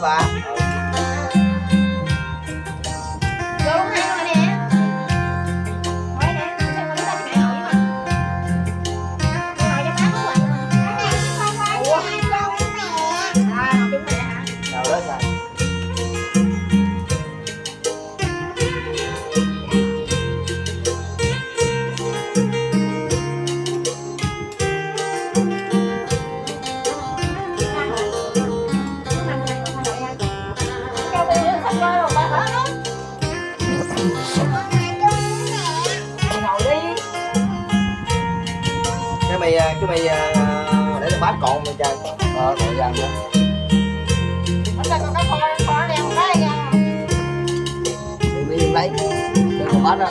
ba đi cái mày cái mày à, để cho bát còn mày chơi ờ còn dần nữa thì bây giờ lấy. Để còn bát đó.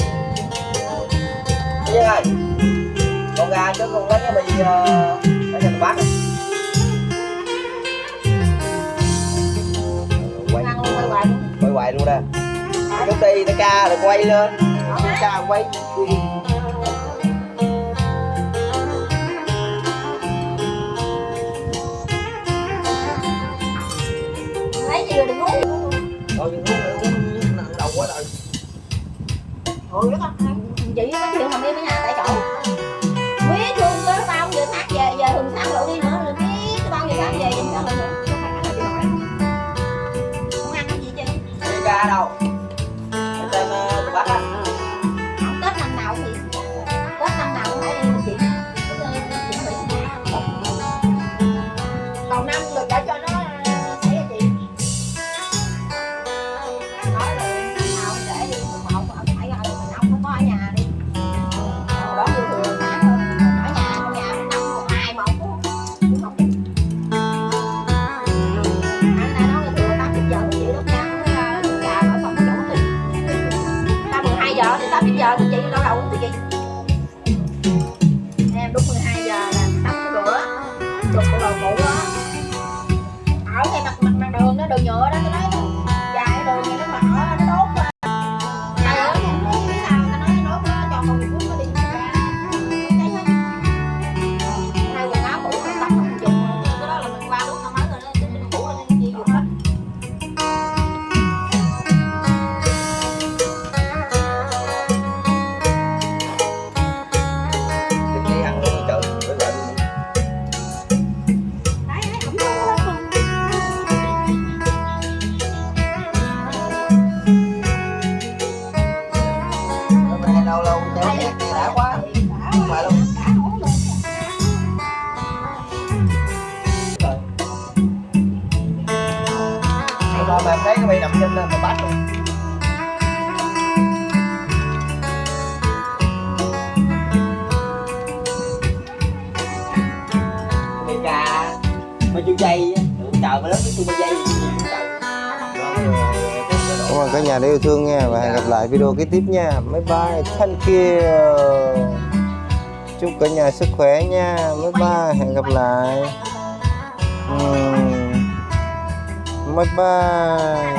Thế ơi con ra chứ con lấy cái uh, để cho bát này quay quay hoài luôn. đó công ty nó ca rồi quay lên. Ca quay Ôi đất ơi, chị có chuyện thằng đi với nhà tại chỗ. Biết luôn tới bao giờ thác về, giờ thường sáng lộ đi nữa rồi biết bao giờ thác về, sao nữa Không ăn cái gì chứ? Đi ca đâu? Quay mà em lên nằm trên mà bắt luôn Mày cà Mày chú dây á, Tưởng trời mà lớn cái tôi dây gì Cảm ơn cả nhà đã yêu thương nha, và hẹn gặp lại video kế tiếp nha. Bye bye. Thank you. Chúc cả nhà sức khỏe nha. Bye bye. Hẹn gặp lại. Ừm. Bye bye.